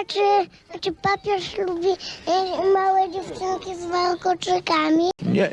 A czy, czy papież lubi e, małe dziewczynki z warkoczykami? Nie,